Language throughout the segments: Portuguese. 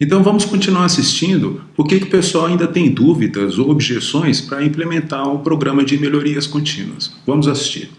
Então vamos continuar assistindo por que o pessoal ainda tem dúvidas ou objeções para implementar o programa de melhorias contínuas. Vamos assistir.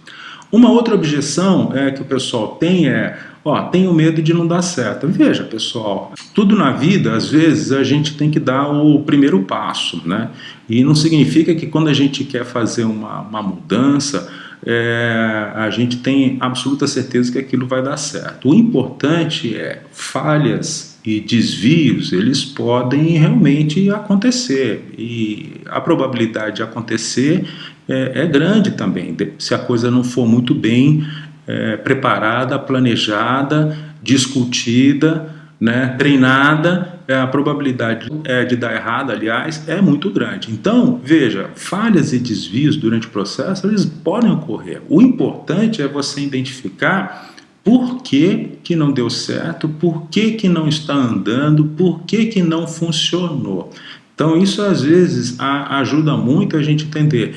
Uma outra objeção é que o pessoal tem é, ó, tenho medo de não dar certo. Veja, pessoal, tudo na vida, às vezes, a gente tem que dar o primeiro passo, né? E não significa que quando a gente quer fazer uma, uma mudança, é, a gente tem absoluta certeza que aquilo vai dar certo. O importante é falhas e desvios, eles podem realmente acontecer e a probabilidade de acontecer é, é grande também, se a coisa não for muito bem é, preparada, planejada, discutida, né, treinada, é, a probabilidade é, de dar errado, aliás, é muito grande. Então, veja, falhas e desvios durante o processo, eles podem ocorrer. O importante é você identificar por que, que não deu certo, por que, que não está andando, por que, que não funcionou. Então, isso às vezes a, ajuda muito a gente entender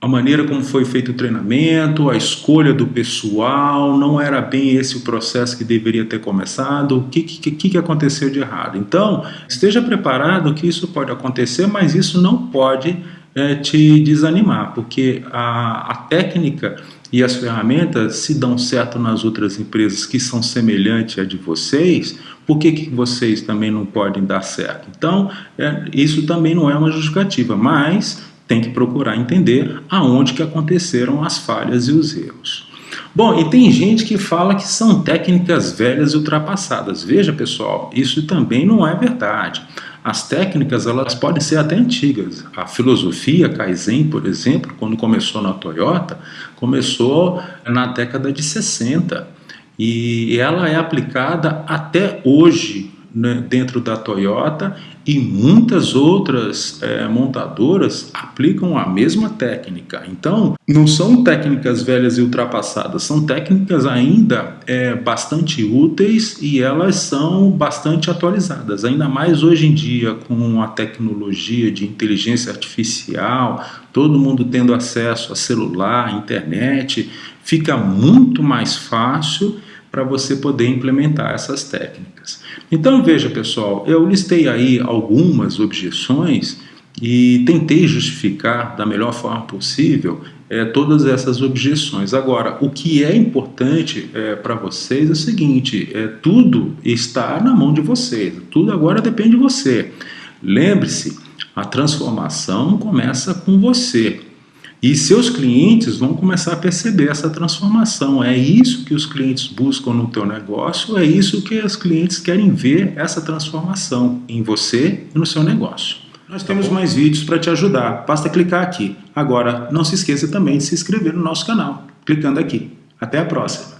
a maneira como foi feito o treinamento, a escolha do pessoal, não era bem esse o processo que deveria ter começado, o que, que, que aconteceu de errado. Então, esteja preparado que isso pode acontecer, mas isso não pode é, te desanimar, porque a, a técnica e as ferramentas se dão certo nas outras empresas que são semelhantes à de vocês, por que, que vocês também não podem dar certo? Então, é, isso também não é uma justificativa, mas tem que procurar entender aonde que aconteceram as falhas e os erros. Bom, e tem gente que fala que são técnicas velhas e ultrapassadas. Veja, pessoal, isso também não é verdade. As técnicas elas podem ser até antigas. A filosofia Kaizen, por exemplo, quando começou na Toyota, começou na década de 60 e ela é aplicada até hoje né, dentro da Toyota e muitas outras é, montadoras aplicam a mesma técnica. Então, não são técnicas velhas e ultrapassadas, são técnicas ainda é, bastante úteis e elas são bastante atualizadas. Ainda mais hoje em dia com a tecnologia de inteligência artificial, todo mundo tendo acesso a celular, internet, fica muito mais fácil para você poder implementar essas técnicas. Então veja pessoal, eu listei aí algumas objeções e tentei justificar da melhor forma possível é, todas essas objeções. Agora, o que é importante é, para vocês é o seguinte, é, tudo está na mão de vocês, tudo agora depende de você. Lembre-se, a transformação começa com você. E seus clientes vão começar a perceber essa transformação. É isso que os clientes buscam no teu negócio, é isso que os clientes querem ver, essa transformação em você e no seu negócio. Nós tá temos bom? mais vídeos para te ajudar, basta clicar aqui. Agora, não se esqueça também de se inscrever no nosso canal, clicando aqui. Até a próxima!